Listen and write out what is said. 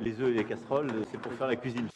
Les œufs et les casseroles, c'est pour faire la cuisine.